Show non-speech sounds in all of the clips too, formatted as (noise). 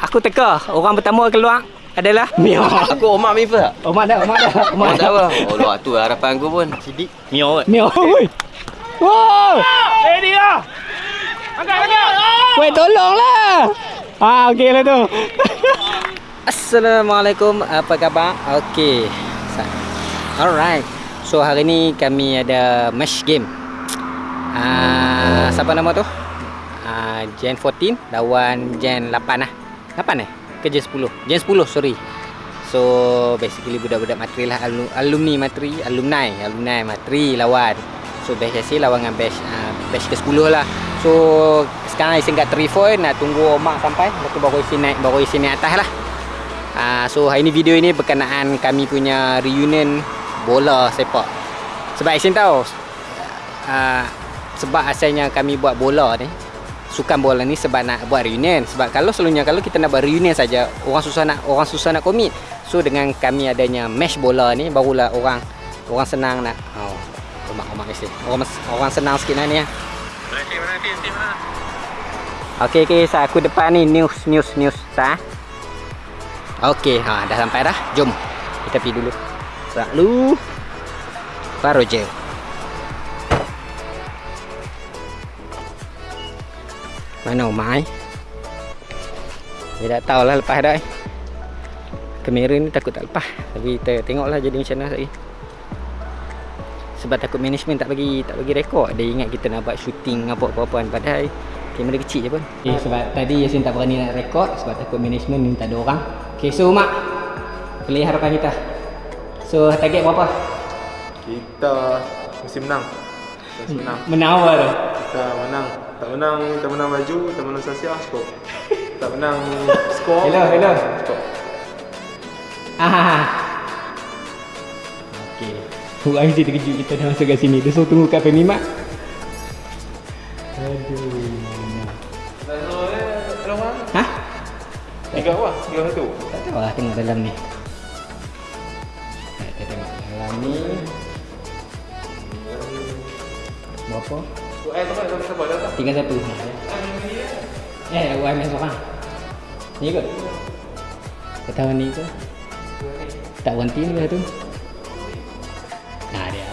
aku teka orang pertama keluar adalah (laughs) Mio. Aku Omar mi first. Omar dah, Omar dah. Omar tak apa. Oh, luar tu harapan aku pun. Sidik. Mio. Mio. Oi. Wow. Eh dia. Angkat, angkat. Weh, tolonglah. Ah, okey lah tu. Assalamualaikum, apa khabar? Okey. Alright. So hari ni kami ada match game. Ah, siapa nama tu? Ah, Gen 14 lawan Gen 8 lah. 8 eh? Ke Gen 10? Gen 10, sorry. So basically budak-budak matri lah Alum- alumni matri, alumni, alumni matri lawan. So batch hasil lawan dengan batch uh, batch ke-10 lah. So sekarang isi kat 3 nak tunggu mak sampai lepas baru isi naik baru isi naik atas lah. Uh, so hari ni video ini berkenaan kami punya reunion bola sepak. Sebab Isin tahu uh, sebab asalnya kami buat bola ni sukan bola ni sebab nak buat reunion. Sebab kalau selalunya kalau kita nak buat reunion saja orang susah nak orang susah nak komit so dengan kami adanya match bola ni barulah orang orang senang nak oh omak omak mesti orang orang senang sikit nak ni ya. Okey okey sa aku depan ni news news news sa Okey ha dah sampai dah. Jom kita pergi dulu. Lalu Baru Mana Umar eh? Dia tak tahulah lepas dah eh. Kamera ni takut tak lepas Tapi kita tengoklah jadi macam mana lagi Sebab takut management tak bagi tak bagi rekod Dia ingat kita nak buat shooting apa-apa kan Padahal kamera kecil je pun okay, Sebab tadi Yasin tak berani nak rekod Sebab takut management ni tak ada orang Okay so Mak Play harapan kita So target berapa? Kita mesti menang. Mesti menang. Menang apa tu? Kita menang. Tak menang, kita menang baju, kita menang sasia skor. (laughs) Tak menang skor. Hello, hello. Skor. Ah. (laughs) Okey. Mesti terkejut kita dah masuk kat sini. Dia suruh tunggu kat Femi Mak. Aduh. Ha? Tiga apa? Tiga satu. Tak tahu lah tengok dalam ni. Kita tengok dalam ni. Berapa? Eh, tu kan kita buat dah. Tiga satu. Eh, aku ambil seorang. Ni kot. Kau tahu ni ke? Tak berhenti ni ke tu? Nah, dia.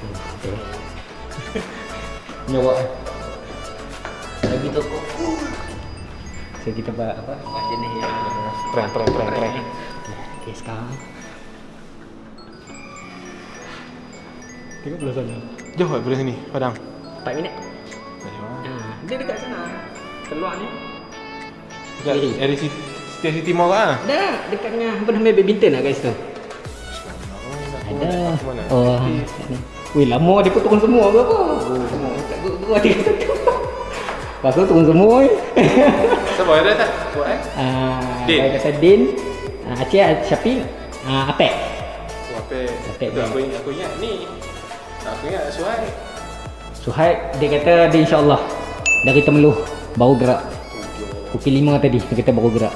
Hmm, okay. Nyawak. Lagi toko. So kita buat apa? Buat jenis yang Prank, prank, prank, prank. Okay, sekarang Tengok belah sana. Jauh tak belah sini, Padang. 4 minit. Ha, dia dekat sana. Keluar ni. Dekat Eh. area City, Setiap City Mall kan? Ada dekat dengan apa nama badminton lah kat situ. Ada. Oh. kat ni. Weh lama dia pun turun semua ke apa? Oh, semua kat gua dia. Lepas tu turun semua eh. Siapa (laughs) ada tak? Buat eh? Ah, Din. Din. Kata Din. Ah, Aceh Syafiq. Ah, Apek. Oh? Apek aku ingat, aku ingat ni. Ingat Suhaib. Suhaib dia kata dia insyaAllah dari Temeluh baru gerak. Pukul 5 tadi dia kata baru gerak.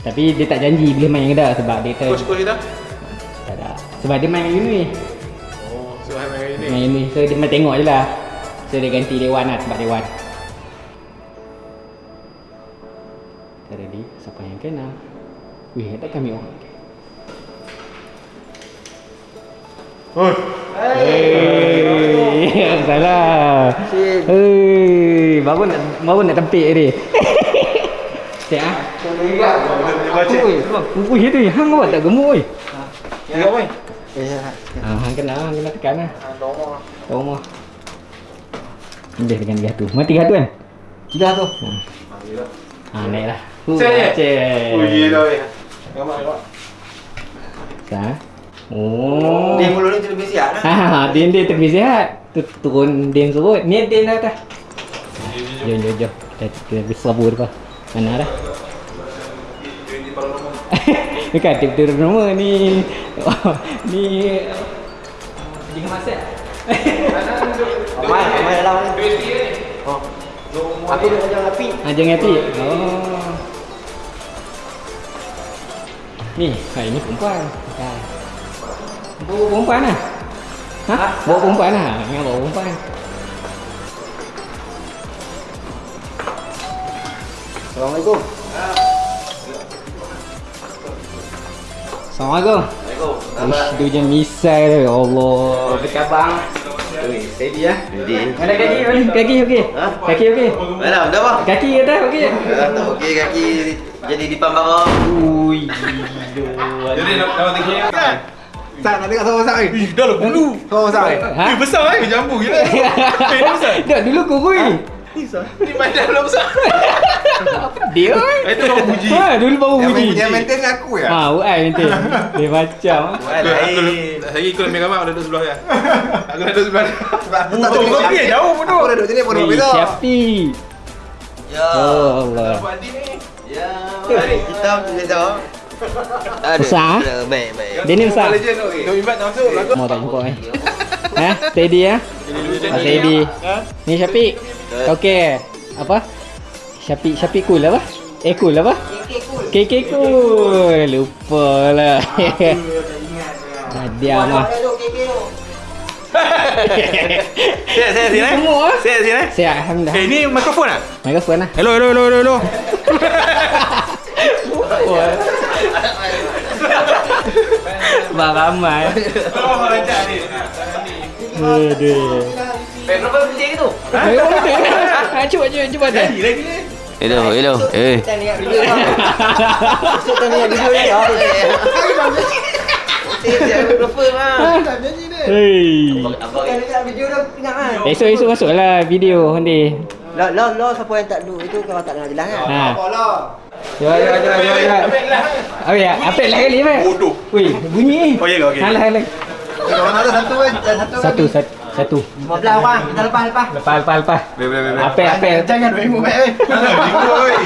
Tapi dia tak janji boleh main ke tak sebab dia kata Coach-coach kita? tak ada. Sebab dia main kat uni. Oh, Suhaib main ini. Main uni. So dia main tengok je lah. So dia ganti Dewan lah sebab Dewan. Kita ready. Siapa yang kena? Wih, ada kami orang. Oh, Hei, salah. Hei, baru nak baru nak tempik ni. Cek ah. Oi, ui itu hang awak tak gemuk oi. Tengok weh. Ah, hang kena, hang kena tekan lah. Tahu mah. Dia dengan dia tu. Mati tu kan? Dah tu. Ha, naik lah. Hu, Cek weh. Tengok mak, tengok. Sah. Oh. Dia mulut ni terlebih sihat Ha, dah. ha, dia dia terbiasa sihat. Tu turun dia surut. Ni dia dah atas. Jom jom jom. Kita besar bur depan. Mana dah? (laughs) Dekat tip tu nama ni. ni di masak. Mai, mai dalam ni. Oh. Aku duduk macam api. Ha jangan api. Oh. Ni, ha ini perempuan. Ha. Bawa perempuan lah. Ha? Bawa perempuan lah. Ingat bawa perempuan. Assalamualaikum. Assalamualaikum. Ish, tu je misal tu. Ya Allah. Apa khabar? Oi, steady ya. Jadi. Ada kaki, okey? kaki okey. Ha? Kaki okey. Mana, dah bang? Kaki kata okey. Dah tak okey kaki jadi di pambang. Ui, Jadi nak nak tengok kan? Tak nak tengok sama masak ni. Ih, dah lah bulu. Sama masak ni. Ha? Eh, besar eh. Jambu gila. (laughs) Eh, ni besar. Dah dulu kurui. Ni badan belum besar. (laughs) Dia. (laughs) Eh, Itu baru puji. Ha, dulu baru Yang puji. main- Yang maintain aku ya. Ha, UI maintain. Dia macam. Aku, aku, lagi aku ambil gambar, aku duduk sebelah dia. Aku duduk sebelah dia. Sebab aku tak Oh, tengok kau jauh pun tu. Aku dah duduk sini pun. Syafiq. Ya. Oh Allah. Adik ni. Ya. Mari kita boleh tahu. Ada. Besar? Ada, Baik, baik. Dia ni besar. Legend invite masuk. Lagu. Mau tak jumpa eh. Ha? Steady ya. Ah, steady. Ni Syafiq. Okey. Apa? Syafiq Syafiq cool apa? Eh cool apa? KK cool. Lupa lah. (laughs) Ah, Dia mah. Saya, saya sini. Semua. Saya sini. Siap alhamdulillah. Eh, ni mikrofon ah? Mikrofon lah. Hello, hello, hello, hello, hello. (laughs) Bang ramai. Oh, lancar ni. Aduh. Mikrofon kecil ke tu? Ha, cuba cuba cuba dah. Lagi lagi ni. Hello, hello. Eh. (laughs) Besok tanya video ni. ah. Saya mikrofon lah. Hei. Abang Video dah ingat kan? Esok esok masuklah video nanti. Lo lo lo siapa yang tak duduk itu kau tak dengar jelas kan? Ha. Apalah. Cuba cuba cuba. cuba. Oh ya, apa lah kali apa? Bodoh. Wih, bunyi. Oh, ya ke? Okey. Halah halah. Orang ada satu? Satu? Satu satu. Satu. 15 orang kita lepas lepas. Lepas lepas lepas. Boleh, boleh, boleh. Apa apa? Jangan dua ilmu baik. Bingung, oi.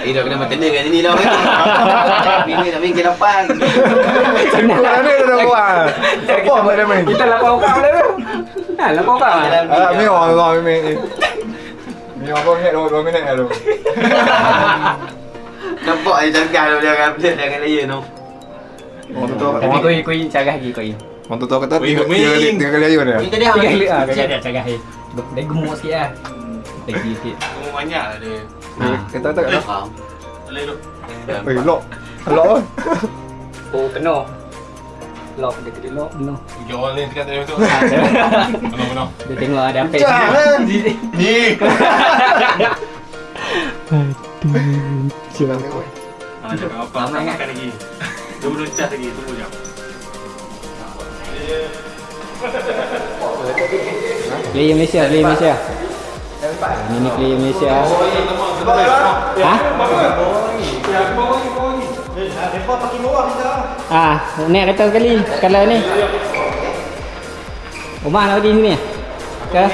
Eh, dah kena bertanda kat sini dah. Bini nak main ke lapan. Senang. Mana dah buat? Apa dia main? Kita lapar orang boleh tu. Ha, lapar orang. Ah, mi orang orang mi. Mi orang minit dua minit lalu. (laughs) Nampak dia cakap dia dia akan dia akan layan tu. Tu. Tapi kau kau carah lagi kau. Orang tu tahu kata tiga tiga kali tiga kali ayun dia. Kita dia. Tiga kali ah, carah carah. Dia gemuk sikit ah. Lagi sikit. Kamu banyak lah dia. Ha. Kita tak. Faham. Boleh duduk. Eh. Lock kan? Oh, penuh. Lock dia kena lock penuh. Tiga orang lain dekat tadi tu. Ha, Penuh, penuh. Dia tengok ada apa. Jangan. Ni. Aduh. Ah, jangan apa. Ramai kan? Makan lagi. Dia belum cas lagi. Tunggu jap. Player Malaysia, player Malaysia. Ini ni player Malaysia. Ha? Ah, naik kereta sekali kalau ni. Rumah nak pergi sini? Ke?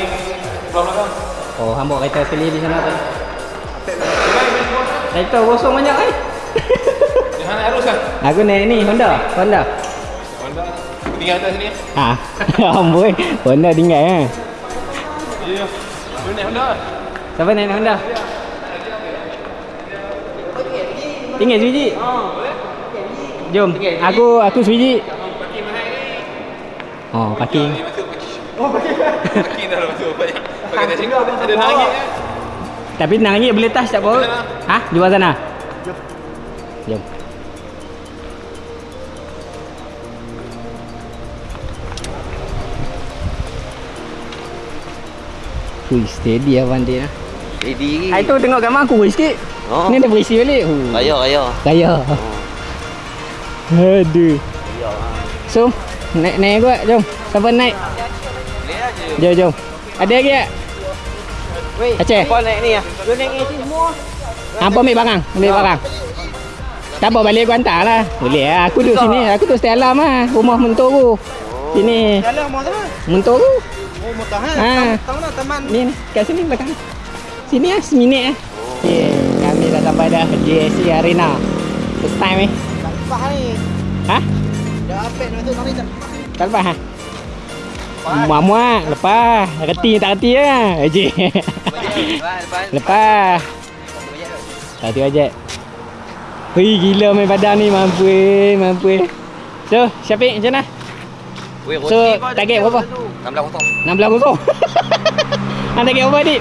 Oh, hang bawa kereta sekali di sana tadi. Kereta kosong banyak eh. Jangan arus kan? Aku naik ni Honda, Honda. Honda. Tinggal atas sini. Ha. (laughs) Amboi, Honda tinggal eh. Ya. Naik Honda. Siapa naik Honda? Tinggal sebiji. Jom. Aku aku sebiji. Oh, parking. Parking dah lah masuk. Banyak. Pakai kat sini. Ada nangis. Tapi nangis boleh touch tak apa? Ha? Di bawah sana. Jom. Ui, steady abang dia. Ready Ah, lagi. itu tengok gambar aku sikit. Oh. Ni dah berisi balik. Huh. Raya, raya. Kaya. Aduh. So, naik naik gua, jom. Siapa naik? Boleh. Jom, jom. Ada lagi tak? Wei. Aceh. Kau naik ni ah. Lu naik ni semua. Apa ambil barang? Ambil barang. Tak apa balik aku hantar lah. Boleh lah. Aku duduk sini. Aku duduk stay alam lah. Rumah mentor aku. Sini. Jalan mau sana. Mentor aku. Oh motor ha. Ha. Tahu nak teman. Ni ni. Kat sini belakang. Sini lah. Seminit lah. Okay. Kami dah sampai dah. JSC Arena. First time eh. Lepas ni. Ha? Dah apek nak masuk sana tak. Tak lepas ha? Muak-muak. Lepas. Reti tak reti lah. Eji. Lepas, lepas. Lepas. Satu aja. Wih gila main badan ni mampu eh, mampu eh. So, Syafiq macam mana? Weh, So, (laughs) target berapa berapa? tu? 16 kosong. 16 kosong. Hang target berapa adik?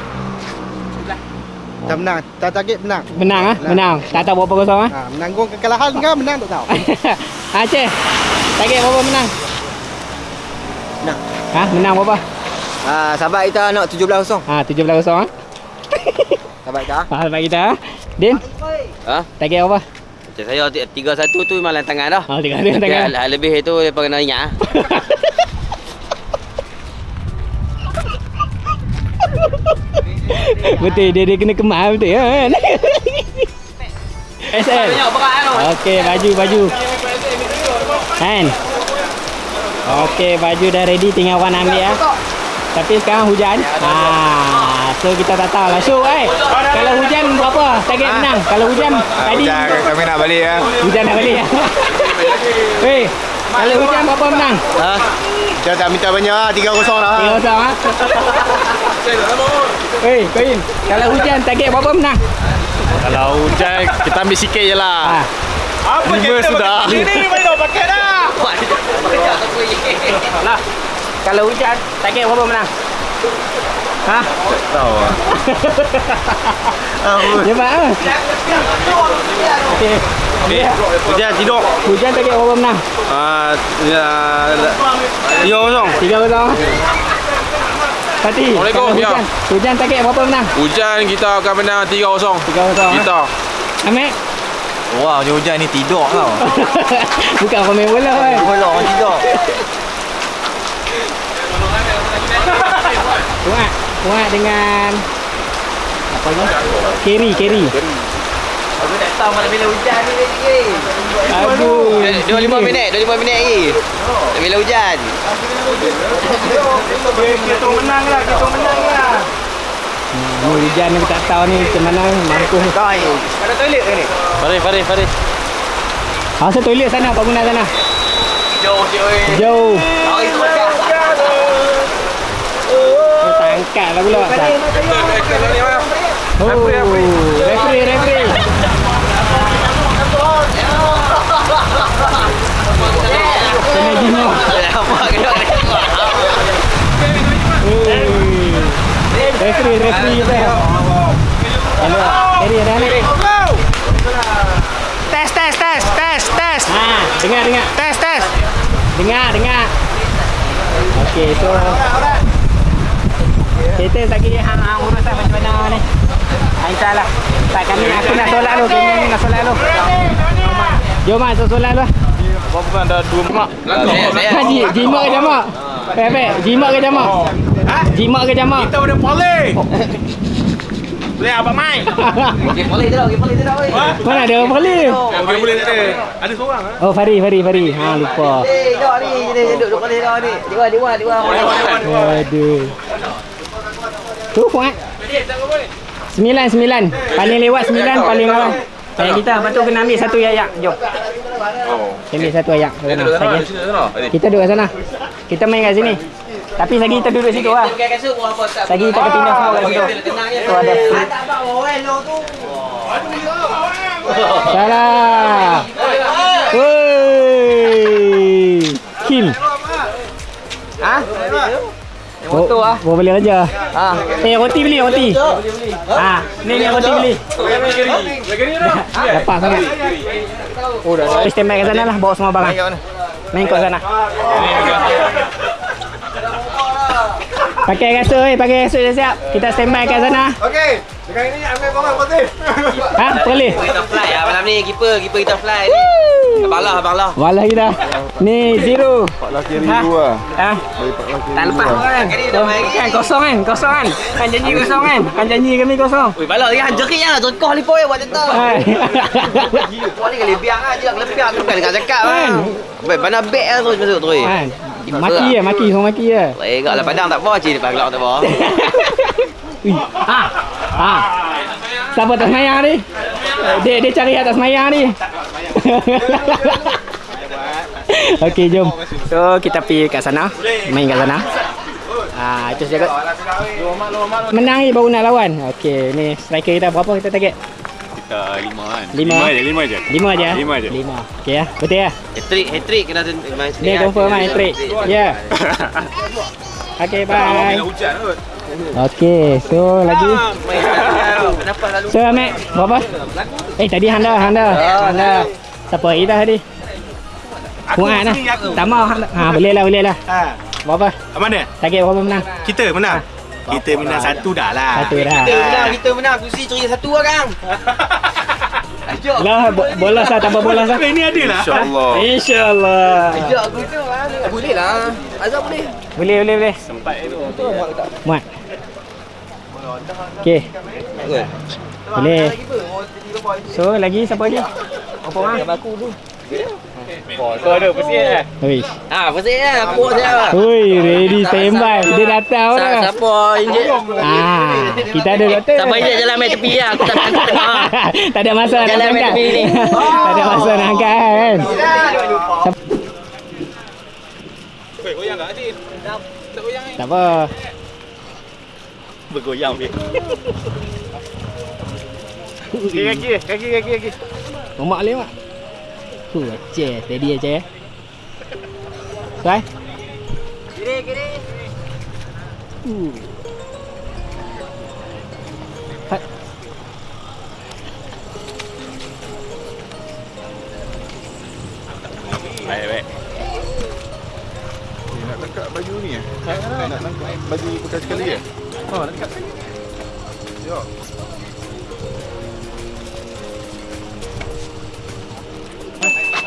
Tak menang. Tak target menang. Menang ah, menang. Tak tahu berapa kosong ah. Ha, menanggung kekalahan ke menang tak tahu. (laughs) Aceh. Target berapa menang? Menang. Ha, menang berapa? Ah, sahabat kita nak 17-0. Ha, 17 kosong (laughs) ah. Sahabat kita. Ha, bagi kita ah. Din, Ha? target berapa? Macam saya ti- tiga satu tu memang lantangan dah. Ha, tiga tiga tangan. Hal lebih itu depa kena ingat ah. (laughs) betul dia dia kena kemas betul ya kan. (laughs) SL. Okey, baju baju. Kan? Okey, baju dah ready tinggal Wan ambil ya. Tapi sekarang hujan. Ha, so kita tak tahu lah. So, eh, kalau hujan berapa? Target menang. Kalau hujan tadi kami nak balik ya. hujan nak balik ya. (laughs) Weh, kalau hujan berapa menang? Ha? Kita tak minta banyak ah, 3-0 lah. Tiga kosong ah. Weh, Koin, kalau hujan target berapa menang? Kalau hujan kita ambil sikit je lah. Ha. Lima sudah. (laughs) Lah. Kalau hujan, target berapa menang? Ha? Tahu ah. Cepat ah. Okey. Eh, hujan tidur. Hujan target berapa menang? Ah, ya. Tiga kosong. Tiga kosong. Fatih, Assalamualaikum, hujan, hujan target berapa menang? Hujan kita akan menang 3-0 Tiga kosong. Kita Amek? Wah, hujan ni tidur tau. (laughs) Bukan pemain bola kan? Bola orang tidur. (laughs) Kuat. Kuat dengan apa ni? Carry, carry. Aku tak tahu mana bila hujan ni lagi. Aduh. Dua lima minit, dua lima minit lagi. Bila hujan. Ni hujan ni tak tahu ni macam mana mampu. Ada toilet ke ni? Farid, Farid, Farid. Asal toilet sana Pak Guna sana. Jauh cik oi. Jauh. Oh, itu macam. Oh, tak angkat lah pula. Oh, referee, referee. Kena. Referee, referee kita. Hello. Jadi ada ni. Tes tes tes tes tes. Ha, dengar dengar. Tes tes. Dengar dengar. Okey, so kita lagi hang hang urusan macam mana ni. Ha, InsyaAllah. Tak kami aku nak solat dulu. Kami nak solat dulu. Jom mak solat dulu. Apa bukan ada dua mak? Haji, jimat ke jamak? Pepe, jimat ke jamak? Jimat ke jamak? Kita boleh boleh. Boleh apa mai? (laughs) Okey, boleh tu, okey, boleh tu oi. Mana ada orang boleh? Boleh boleh tak ada. Ada seorang ah. Oh, Fari, Fari, Fari. Ha, lupa. Eh, dok ni, dia duduk duduk boleh dah ni. Dia dia dia. Aduh. Tu Fuad. Sembilan, sembilan. Paling lewat sembilan, paling awal. Ayat kita, lepas tu kena ambil satu ayat. Jom. Kita ambil satu. Sagi. Kita duduk kat sana. Kita main kat sini. Tapi Sagi kita duduk situ lah. Sagi kita pindah semua kat situ. Tu ada tu. Salah. Woi. Kim. Motor ah. Bawa beli aja. Ha. Eh roti beli roti. Ha, ni ni roti beli. Dapat sangat. Oh dah dah. Stand by kat sana lah bawa semua barang. Main kat sana. Pakai kasut eh, pakai kasut dah siap. Kita stand by kat sana. Okey. Sekarang ini ambil bola putih. Ha, boleh. Kita fly ah malam ni keeper, keeper kita fly ni. Abang lah, abang lah. Walah kita. Ni zero. Laki Ha? dua. Ha? Tak lepas kan? Kan kosong kan? Kosong kan? Kan janji kosong kan? Kan janji kami kosong. Oi, balak dia jerit ah, jerkah ni poy buat tetap. Hai. Kau ni kali biang ah, dia kelebihan tu kan dekat cakap Kan? ah. Baik, mana beg ah terus masuk terus. Kan? Maki ya, maki semua maki ya. Eh, gak lah padang tak apa, cik depan gelap tak apa. (laughs) Ha. Ha. Siapa tak semayang ni? Dia dia cari atas semayang ni. (laughs) Okey, jom. So, kita pergi kat sana. Main kat sana. Ah, itu saja. Menang ni baru nak lawan. Okey, ni striker kita berapa kita target? Kita lima kan. Lima. je, lima je. Lima aja. Lima je. Lima. Okey ya. Betul ya? Hat-trick, hat-trick kena main sini. Dia confirm main trick. Ya. (laughs) Okey, bye. Hujan kot. Okey, so lagi. Kenapa lalu? So Ahmed, berapa? Eh tadi Handa, Handa. Handa. Siapa lagi dah tadi? Muat lah. Tak mau Handa. Ha, boleh lah, boleh lah. Ha. Berapa? Mana? Target berapa menang? Kita menang. Kita menang satu dah lah. Satu dah. Kita menang, kita menang. Kursi curi satu lah kang. (laughs) Ajak. Lah, bo- bolas lah, tambah bolas lah. (laughs) Ini ada lah. InsyaAllah. InsyaAllah. Ajak aku tu lah. Boleh lah. Azab boleh. Boleh, boleh, boleh. Muat. Okey. Boleh. So, lagi siapa lagi? Apa orang? aku tu. Kau ada pesit eh? Ui. Ah, pasal lah. Aku saya. Ui, ready standby. Dia datang Sa- dah. Siapa injek? Ah, kita ada doktor. Siapa injek jalan main tepi lah. Aku tak nak tengok. (laughs) tak ada masa nak Jalan main angkat. tepi ni. (laughs) tak ada masa nak angkat kan. Tak apa. Bergoyang dia. (laughs) Kaki kaki kaki kaki kaki. Omak le mak. Tu aje, steady aje ya. Sai. Kiri, kiri. Uh. Hai. Baik, baik. Nak tangkap baju ni eh? Nak tangkap baju bekas sekali eh? Oh, nak tangkap.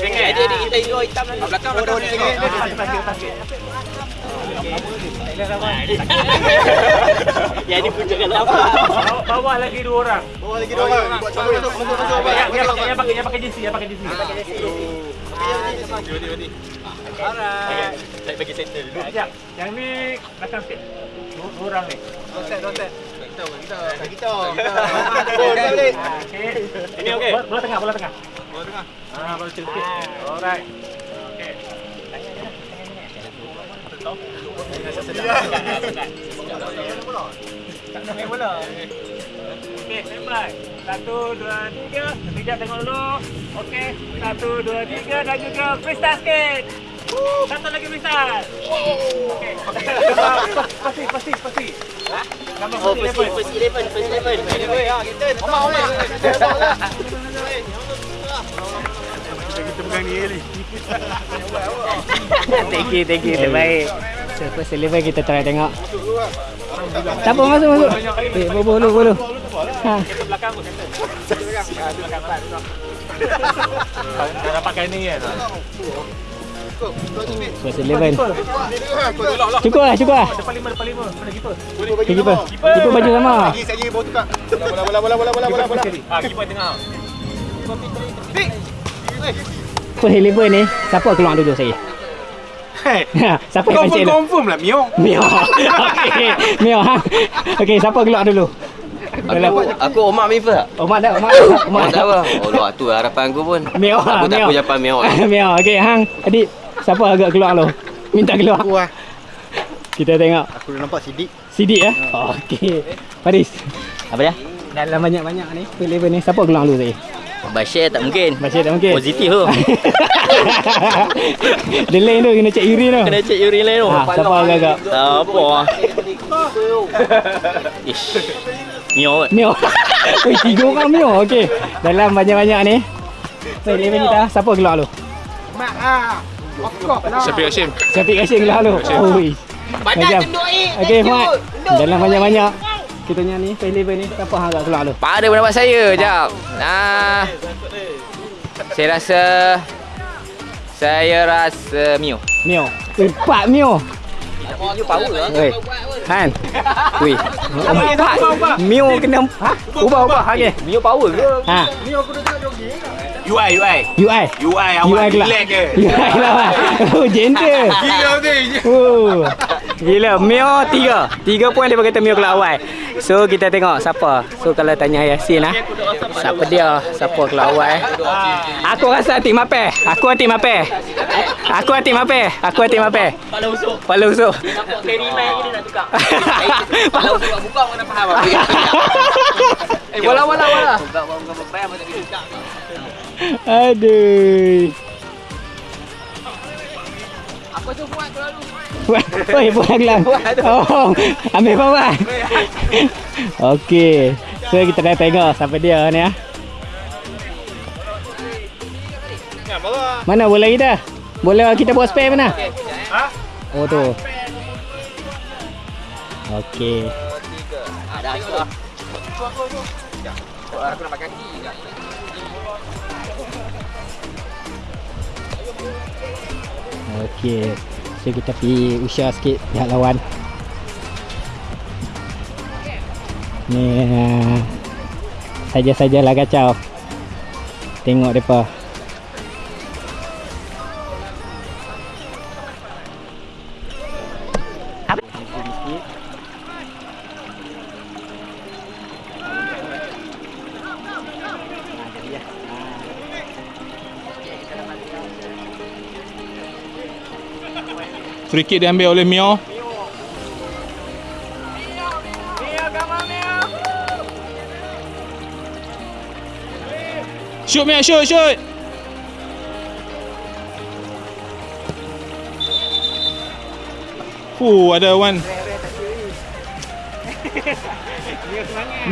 Dia dia kita hijau hitam ni. Belakang belakang. Ya ni punca kalau apa? Bawa lagi dua orang. Bawa lagi dua orang. Buat masuk masuk masuk. Yang pakai yang pakai yang pakai jersey, yang pakai jersey. Saya bagi center dulu. Sekejap. Yang ni belakang sikit. Dua, dua orang ni. Kita kita. Okey. Ini okey. Bola tengah, bola tengah. Bola tengah. Ah, bola kecil sikit. Alright. Okey. Okey, standby. Satu, dua, tiga. Sekejap tengok dulu. Okey. Satu, dua, tiga. Dan juga freestyle sikit. Satu lagi. Okey. Pasti, pasti, pasti. Nama Oh, pasti first first eleven, first eleven. Omar Omar. Kita pegang ni, Li. thank you, thank you. Terbaik. So, first eleven kita try tengok. Tak apa, masuk, masuk. Eh, boleh, boleh, boleh. Ha. (laughs) Dah pakai ni kan. Eleven. Cukup lah, cukup lah. Depan lima, depan lima. Mana keeper? Okay, keeper. Keeper baju sama. Lagi sekali bawa tukar. Bola bola bola bola bola bola bola. Ah, keeper tengah. First eleven ni, siapa keluar dulu saya? Hey, (laughs) siapa yang pancing confirm lah Mio. Mio. (laughs) Okey, Mio. Ha. Okey, siapa keluar dulu? Aku aku Omar mi first. Omar dah, Omar. Omar tak apa. Oh, luar tu harapan aku pun. Mio. Aku tak aku japan Mio. (laughs) Mio. Okey, hang. Adik, siapa agak keluar lu? Minta keluar. lah. Kita tengok. Aku dah nampak sidik. Sidik ya? Okey. Faris. Apa dia? Dalam banyak-banyak ni, eleven ni, siapa keluar dulu saya? Bashir tak mungkin. Baca tak mungkin. Positif tu. (laughs) Dia lain tu, kena cek urin tu. Kena cek urin lain tu. Ha, siapa agak-agak? Apa? Ish. Mio. Mio. (laughs) Oi, tiga orang Mio. Okey. Dalam banyak-banyak ni. So, eleven kita, siapa keluar dulu? Syafiq Hashim. Syafiq Hashim dulu. Oi. Banyak cenduk Okey, Mat. Dalam banyak-banyak kita ni, eleven ni, siapa hang agak keluar dulu? Pada pendapat saya, jap. Nah. Saya rasa saya rasa Mio. Mio. Empat Mio. Mio power lah. Han. Ui. Empat. Mio kena ha? Ubah ubah okey. Mio power ke? Ha. UI, UI. UI. UI awak UI kelak. relax je. UI lawan. Oh, gentle. Gila ni. Oh. Gila, Mio tiga. Tiga poin dia kata Mio keluar awal. So kita tengok siapa. So kalau tanya Yasin ah. Siapa dia? Siapa keluar awal? eh? Aku rasa tim apa? Aku tim apa? Aku tim apa? Aku tim apa? Pala usuk. Pala usuk. Nampak carry mic ni nak tukar. Pala usuk buka mana faham apa. Eh, bola bola bola. Aduh. Apa tu buat terlalu? Oi, buat gelang. Oh, ambil bawah. Okey. So kita dah tengok siapa dia ni ah. Mana bola kita? Bola kita buat spare mana? Oh tu. Okey. Okey. So kita pergi usia sikit pihak lawan. Ni uh, saja-sajalah kacau. Tengok depa. Free kick diambil oleh Mio. Shoot Mio, shoot, shoot. Fuh, ada one. (laughs)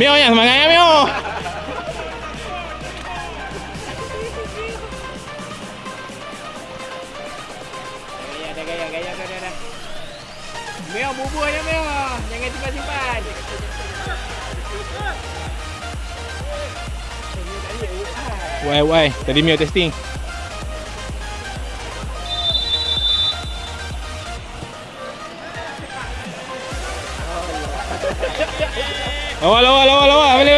Mio yang semangat ya Mio. Meo bubur je Meo. Jangan simpan-simpan. Why, why? Tadi Mio testing. Lawa, lawa, lawa, lawa. Balik,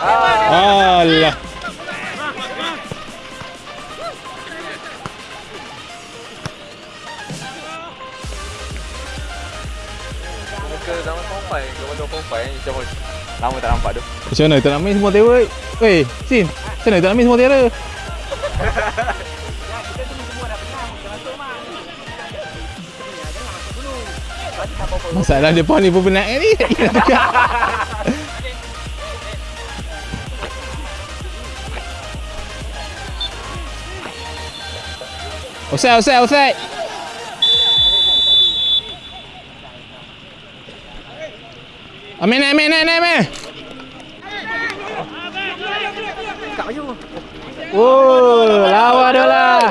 tu? Alah. Lama tak nampak tu. Macam mana tak nak main semua terror? Weh, Sin. Macam mana tak nak main semua terror? (laughs) Masalah depan ni pun penat ni. (laughs) Tak kira Offside, offside, offside. Amin, amin, amin, amin. Oh, lawa dia lah.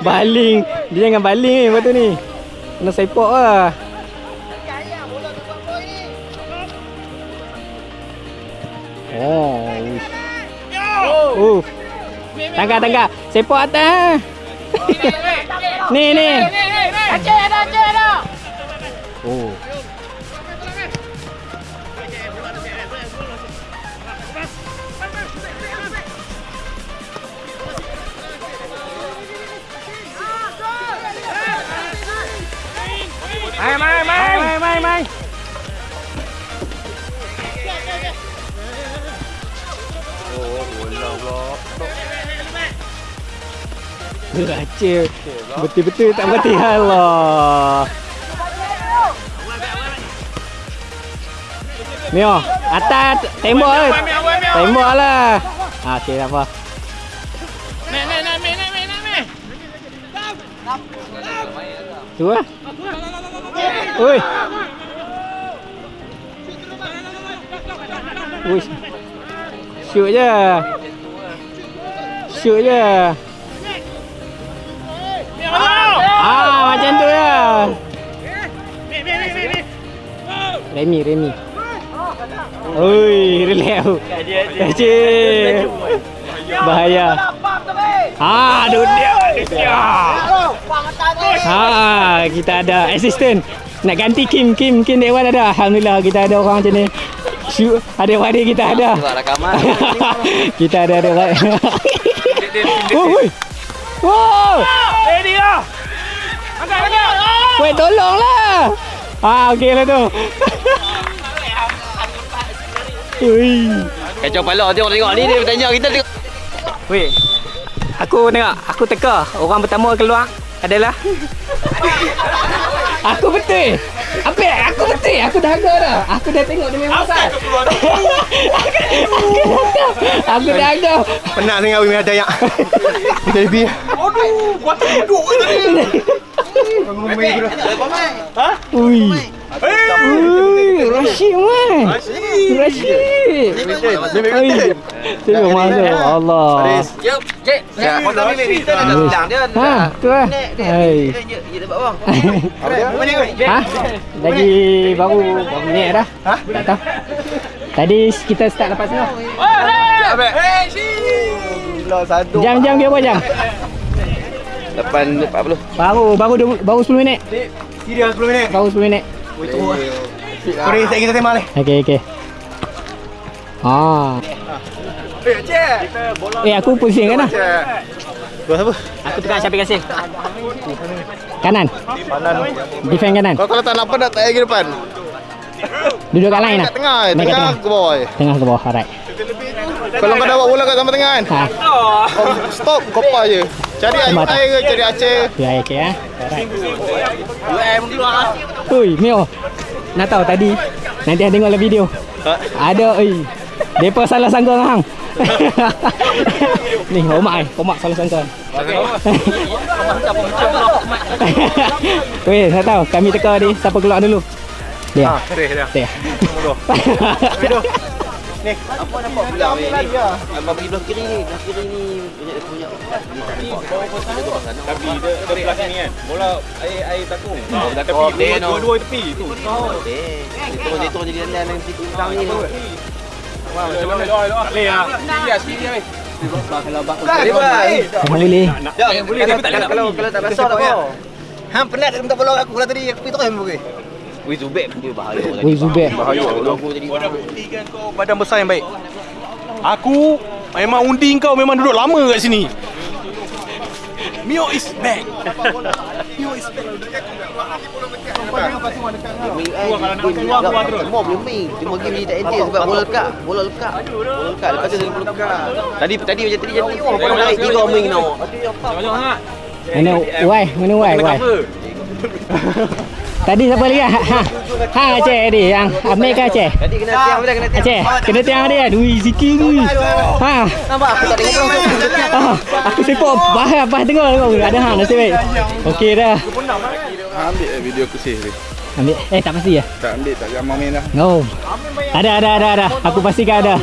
Baling. Dia jangan baling ni waktu ni. Kena sepok lah. Tangga, tangga. Sepok atas. ni, ni. Baca Betul-betul tak berhati Allah. Mio Atas Tembok eh Tembok lah. Ah, Okay tak apa Tu lah. Ui. Ui. Shoot je. Shoot je Remy, Remy. Oi, relax. Kaji. Bahaya. Ah, dunia. Ah, kita ada assistant. Nak ganti Kim, Kim, Kim Dewan ada. Alhamdulillah kita ada orang macam ni. Shoot, ada wadik kita ada. (laughs) kita ada ada. Oh, oi. Wow. Ready lah. Angkat, angkat. Weh, tolonglah. Ah, okey lah tu. Ui. Kacau pala tengok tengok ni dia bertanya kita tengok. Weh. Aku tengok, aku teka. Orang pertama keluar adalah Aku betul. Apa? Aku betul. Aku dah agak dah. Aku dah tengok dia memang pasal. aku dah agak. Aku dah agak. Penat sangat Wimi ada yang. Kita lebih. Ui. Ui, Rashid man. Rashid. Rashid. Tengok masa Allah. Jom, dapat bawang. Ha? Lagi baru minit dah? Ha? Tak tahu. Tadi kita start lepas ni. Satu. Jam-jam dia berapa jam? 8 40. Baru baru baru 10 minit. Kira 10 minit. Baru 10 minit. Paris tak kita tembak ni. Okey okey. Ah. Eh, cek. Eh aku pusing kan dah. Cek. Dua siapa? Aku tukar Syafiq Kasim. Kanan. Kanan. Defend kanan. Kau kalau tak nak tak pergi depan. Duduk kat line lah. Tengah, Main kat tengah tengah. ke bawah. je. Tengah ke bawah. Alright. Kalau kau dapat bola kat sama tengah kan. Ha. Kau stop kau pas je. Cari air, air ke cari Aceh. Ya okey eh. Alright. Ui, Mio. Nak tahu tadi nanti hang tengok dalam video. Ada oi. Depa salah sangka dengan hang. (laughs) Ni Omak eh. Omak salah sangka. Weh, (laughs) saya tahu kami teka ni siapa keluar dulu. Dia. Ha, Paris dia. Dia. Apa nampak pula ni? Abang pergi belah kiri ni. Belah kiri ni banyak dia punya. Tapi dia dia belah sini kan. Bola air air takung. Oh, dah Oh, tepi. dia Dua no. dua tepi tu. Eh, dia turun dia turun jadi landai dengan titik hutang ni. Macam mana? Tak boleh ah. Sini sini weh. Boleh bang. Jangan boleh. Ya, boleh tapi tak kalau kalau tak rasa tak apa. Hang penat dia minta bola aku kalau tadi aku pergi terus hang Wih Zubek pun dia bahaya tadi. Wih, Zubek. Bahaya. Aku jadi Kau dah buktikan kau badan besar yang baik. Aku memang undi kau memang duduk lama kat sini. Mio is back. Mio is back. Keluar keluar terus. Semua boleh main. Cuma game ni tak entik sebab bola lekat. Bola lekat. Bola lekat. Lepas tu dia bola lekat. Tadi tadi macam tadi jadi oh bola naik tiga main tau. Mana why? Mana why? Why? (laughs) Tadi siapa lagi? Ha, ha. ha Aceh tadi yang Amir ke Aceh? Tadi kena tiang betul kena tiang. Aceh, kena tiang dia. Ui, Ziki ni. Ha. Nampak aku tak tengok orang. Ah, aku sepak bahaya bah tengok tengok ada hang nasib baik. Okey dah. Ha, ambil eh, video aku save ni. Ambil eh tak pasti ya. Tak ambil tak jangan main dah. No. Ada ada ada ada. Aku pastikan ada.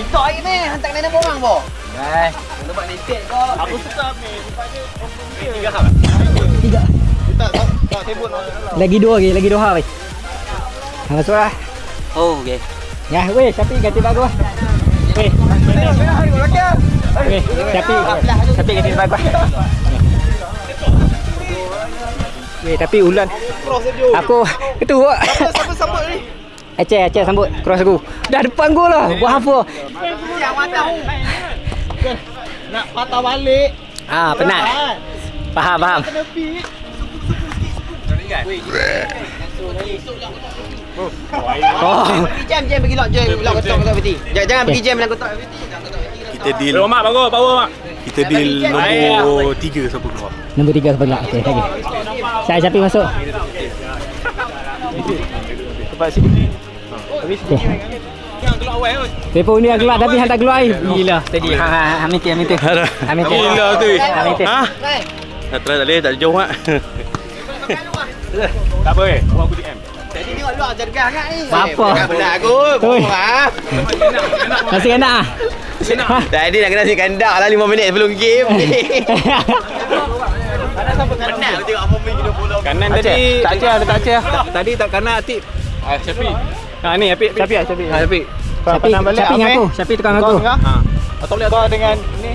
Itu air ni hantar kena orang bo. Hai. Nampak lepek kau. Aku suka Tiga. Tak tak tak sibuk. Lagi dua lagi, lagi dua hari. Ha masuk lah. Oh, okey. Ya, weh, tapi ganti bagus. Weh. Weh, tapi tapi ganti bagus. Weh, tapi ulan. Aku itu Siapa sambut ni? Aceh, Aceh sambut cross aku. Dah depan gol lah. Buat apa? Nak patah balik. Ah, penat. Faham, faham. Oh. Pergi jam jam pergi lock jam lock kotak kotak peti. Jangan jangan pergi jam dalam kotak peti. Kita deal Bawa mak, bawa, bawa mak. Kita deal nombor 3 siapa keluar. Nombor tiga sebelah. Okey, okey. Saya Syafiq masuk. Tempat sini. Okey. Telefon ni yang keluar tapi hang tak keluar ai. Gila. Tadi ha ha ha minta minta. Ha minta. Gila tu. Ha minta. Ha? Tak terus tak boleh, tak jauh mak. Tak apa eh, buat aku DM. Jadi tengok luar jaga sangat ni. Apa? Bukan benar aku. Bohong ah. Masih enak ah. Tadi nak kena si kandak lah 5 minit sebelum game (laughs) ni. Penat aku tengok apa main kena bola. Kanan tadi. Tak ajar, tak ajar. Tadi tak kanan Atip. Ah, Syafiq. Ha ni Apik, Syafiq, Syafiq. Ha Syafiq. Syafiq, Syafiq dengan aku. Syafiq tukang aku. Ha. Atau boleh kau dengan ni.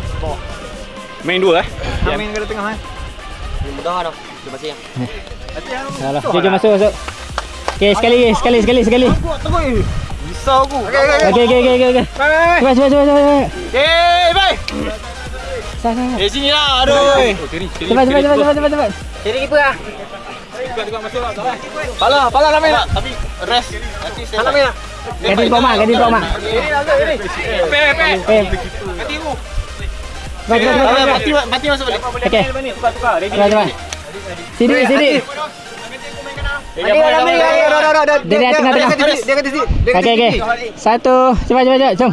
Main dua eh. Amin ke tengah eh. Mudah dah. Terima kasih. Alah, jom jom masuk masuk. Okey, sekali lagi, sekali sekali sekali. Risau aku. Okey okey. Okey okey okey okey. Cepat cepat cepat cepat. Eh, bye. Sah. Eh sini lah. Aduh. Cepat cepat cepat cepat cepat cepat. Jadi keeper ah. Pala, pala nak main tak? Tapi rest. Nanti saya nak main tak? Ganti mak, ganti kau mak. Pe, pe. Eh. Cepat cepat cepat. cepat. Mati mati masuk balik. Okey. Cepat cepat. Sini sini. Mati dah ambil. Dah dah dah dah. Dia di tengah tengah. Dia kata sini. Okey okey. Satu. Cepat cepat cepat. Jom.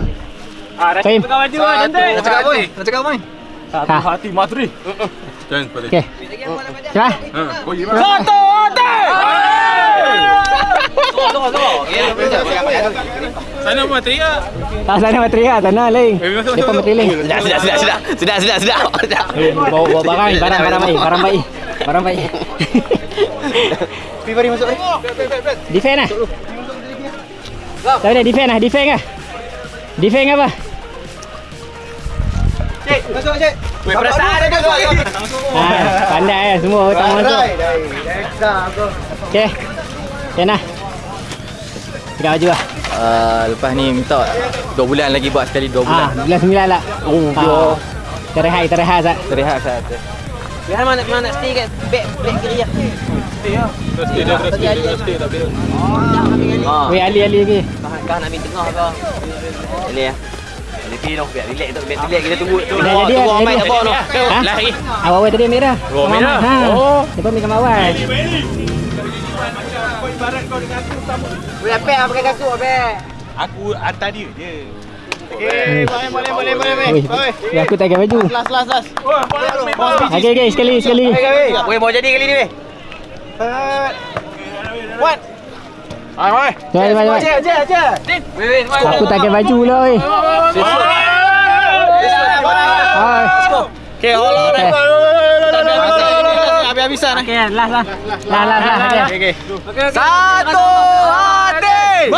Fahim. Nak cakap apa? Nak cakap apa? Ha. Hati matri. Okey. Ha, kau ye. Satu, hati. Sana matri ya. Tak sana materi ah, sana lain. Eh, Depan masuk, materi lain. Sudah sudah sudah sudah. Sudah sudah. Eh, bawa bawa barang, barang barang baik, barang baik. Barang baik. Pergi mari masuk ni. Defend lah. Siapa dia? Defend lah, defend lah. Defend apa? Cik, masuk cik. Weh, perasaan ada (laughs) masuk ni. Ha, pandai lah semua tamu masuk. Okey. Okey nah. Pegang baju lah. Uh, lepas ni minta 2 bulan lagi buat sekali 2 Ah, bulan sembilan lah. Oh, yo. Terrehat, terrehat Zat. Rehat saat tu. Biar mana mana nak stay kat back back kiri lah. Stay dah terus stay, dah stay tak boleh. Ha. Weh, Ali, Ali lagi. Kau nak ambil tengah ke? Boleh ya. Boleh pergi dong, biar relax tu, biar relax kita tunggu. Tunggu, jadi. tak bawa tu. Lari. Awal-awal tadi ambil dah. Oh, ambil dah? Ha. Oh. Lepas ambil kat awal. Boleh pakai kaku apek. Aku hantar dia je. Okey, boleh boleh boleh boleh. Aku tak pakai baju. Last last last. Okey, okey, sekali, sekali. Boleh bawa jadi kali ni weh. What? Hai, hai. Cepat, cepat, cepat. Cek, cek, cek. Weh weh, Aku tak pakai baju lah, weh. Hai. Okey, hold on. Okay. Habis-habisan eh. Okey, last lah. Last, last, last. Okey. Okey. Satu hati.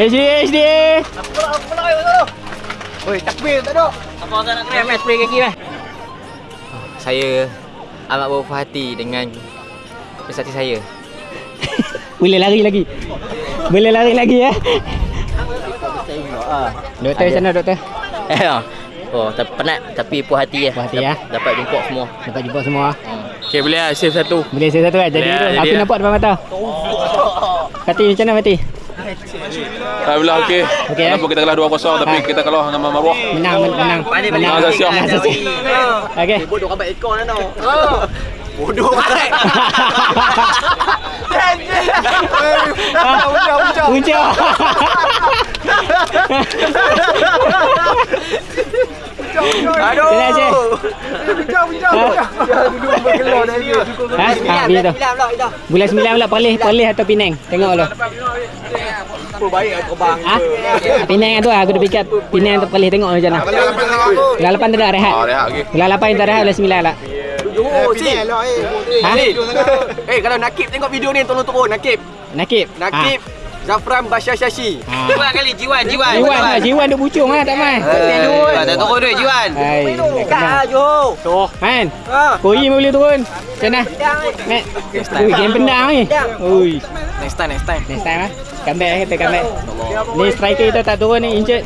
HD, HD. Oi, takbir tak ada. Apa kau nak kena match play kaki meh? Saya amat berpuas hati dengan prestasi saya. (laughs) Boleh lari lagi. Boleh lari lagi ya. Doktor macam mana doktor? Eh, oh, tapi penat tapi puas hati ya. Puas hati, ya. Dapat jumpa semua. Dapat jumpa semua. Okey, boleh lah save satu. Boleh saya satu kan? Jadi Boleh aku jadi lah. nampak depan mata. (laughs) Mati macam mana mati? Alhamdulillah okey. Okey, Walaupun kita kalah 2-0 tapi Ha. kita kalah dengan Marwah. Menang, men- menang. Menang. Menang Asasi. Menang Asasi. Okey. Bodoh kambat ekor dah tau. Bodoh baik. Puncak. Aduh. Sini Aceh. Ha? Ha, bila tu? Bulan 9 pula Perlis, Perlis atau Penang? Tengok lo. Ha? Penang tu lah, aku dah fikir Penang atau Perlis tengok macam mana. Bulan 8 tu dah rehat. Ah, rehat okey. Bulan 8 kita rehat, bulan 9 lah. Oh, si. Ha? Eh, kalau Nakib tengok video ni tolong turun Nakib. Nakib. Nakib. Zafran Bashar Shashi. Ah. Jiwan kali, Jiwan, Jiwan. Jiwan lah, Jiwan duk bucung lah tak main. Eh, Jiwan, tak turun duit Jiwan. Hai, nak kenal. Jo. Man, Koi boleh turun. Macam mana? Mat. Ui, game pendang ni. Ui, Next time, next time. next time ah. Comeback kita comeback. Ni striker kita tak turun ni injured.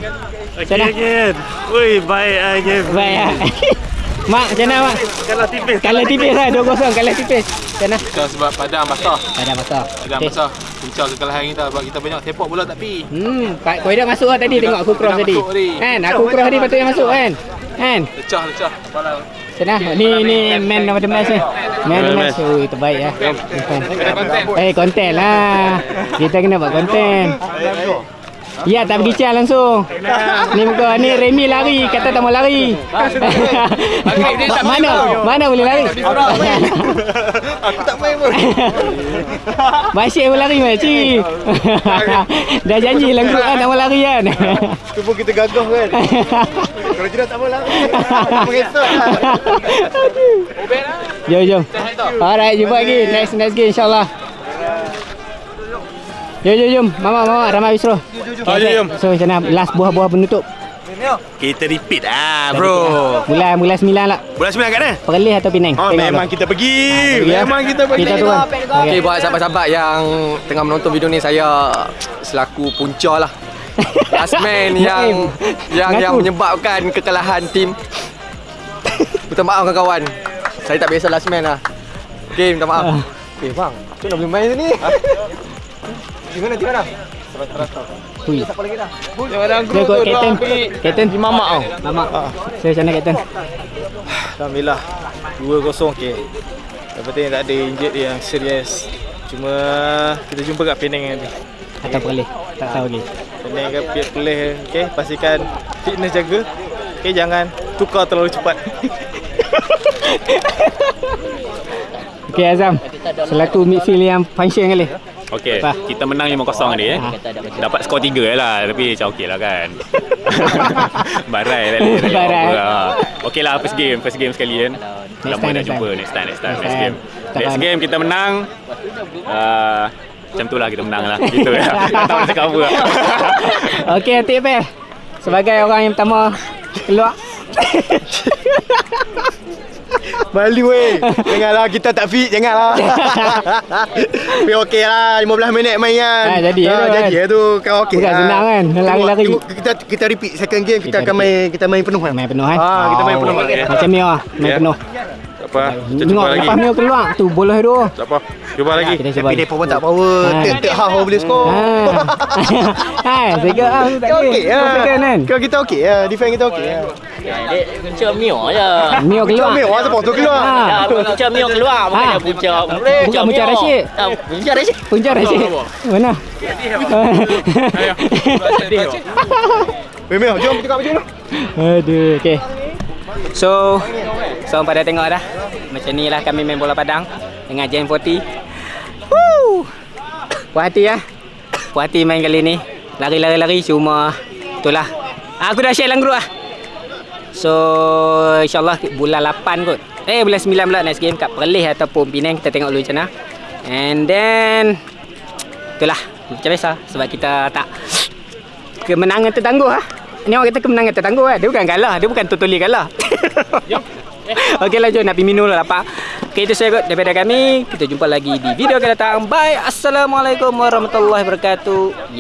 Macam mana? Again. Ui, baik ah game. Baik ah. (laughs) Mak, macam mana mak? Kalau tipis. Kalah tipis lah 2-0 kalah tipis. Macam mana? Sebab padang basah. Ada masalah. Padang Okey. basah. Puncak kekalahan kita sebab kita banyak sepak bola tak pi. Hmm, Pak Koi dah masuk lah tadi tengok aku cross tadi. Kan, aku cross tadi patutnya masuk kan? Kan? Lecah, lecah. Kepala. Macam mana? Ni ni man of the match ni. Man of the match. Ui, terbaik lah. Eh, konten lah. Kita kena buat konten. Ya, tak pergi cal langsung. Ni muka ni Remy lari, kata tak mau lari. mana? Mana boleh lari? Aku tak main pun. (laughs) Basyik pun lari makcik. (laughs) Dah janji dalam group kan tak mau lari kan. Tu pun kita gagah kan. (laughs) Kalau tidak tak mau lari. Mengesot lah. Jom jom. Alright, jumpa lagi next next game insyaallah. Jom jom jom. Mama mama Ramai Wisro. Ah, jom, jom. So macam mana last buah-buah penutup. Kita repeat ah bro. Bulan bulan 9 lah. Bulan 9 kat mana? Perlis atau Penang? Oh, Tengok memang kita pergi. pergi, ya. Memang kita pergi. Kita. Okey, Okay. buat sahabat-sahabat yang tengah menonton video ni saya selaku punca lah. (laughs) Last man yang yang yang menyebabkan kekalahan tim. Minta maaf kawan-kawan. Saya tak biasa last man lah. Okey, minta maaf. Ah. Eh bang, tu nak boleh main ni. (laughs) Di mana di mana? Hui. Siapa lagi dah? Dia ikut kapten. Kapten di mamak tau. Mamak. So macam mana kapten? Alhamdulillah 2-0 okey. Yang penting tak ada injured yang serius. Cuma kita jumpa kat Penang nanti. Atau Perlis? Tak tahu lagi. Penang ke pihak pelih okey. Pastikan fitness jaga. Okey jangan tukar terlalu cepat. (laughs) Okey Azam. Selaku midfield yang function kali. Okey, kita menang 5-0 tadi eh. Ha. Dapat skor 3 je lah, tapi macam okey lah kan. (laughs) Barai lah ni. Barai. Okey lah, first game, first game sekali kan. Next Lama time, jumpa time. next time, next time, Next game. Next game kita menang. Uh, macam tu lah kita menang lah. Gitu (laughs) ya. Tak tahu nak cakap apa. (laughs) Okey, Atik Pel. Sebagai orang yang pertama keluar. Malu weh. Janganlah kita tak fit, janganlah. (laughs) Tapi okey lah 15 minit main kan. Ah, jadi Ah, tu kan. jadi tu kan okey. Bukan lah. senang kan, lari-lari. Kita kita repeat second game kita, Kita akan main kita main penuh kan. Main penuh kan? Ah, kita main penuh. Macam Mio lah, main Ya. penuh. Tak apa. Kita Tengok cuba lagi. lepas Mio keluar, tu bola tu. Tak apa. Cuba lagi. Kita cuba. Tapi depa pun tak power. Ah. Tek tek hal boleh skor. Ha. Hai, saya ah tak Kita boleh. okey ya. Kan? Kalau kita okey ya, defend kita okey Punca Mio je. Mio keluar. Mio apa tu keluar. Ha. Punca Mio keluar bukan Ah. punca. Bukan punca Rashid. Punca Rashid. Punca Rashid. Mana? Weh Mio, jom tengok baju dulu. Aduh, okey. So, so pada tengok dah. Macam ni lah kami main bola padang dengan Gen 40. Woo! Puas hati ya. Puas hati main kali ni. Lari-lari-lari cuma itulah. Aku dah share dalam group lah. So, insyaAllah bulan 8 kot. Eh, bulan 9 pula next game kat Perlis ataupun Penang. Kita tengok dulu macam mana. And then, itulah. Macam biasa. Sebab kita tak kemenangan tertangguh lah. Ni orang kata kemenangan tertangguh lah. Dia bukan kalah. Dia bukan totally kalah. (laughs) Okey lah jom nak pergi minum lah lapar. Okey itu saya kot daripada kami. Kita jumpa lagi di video akan datang. Bye. Assalamualaikum warahmatullahi wabarakatuh.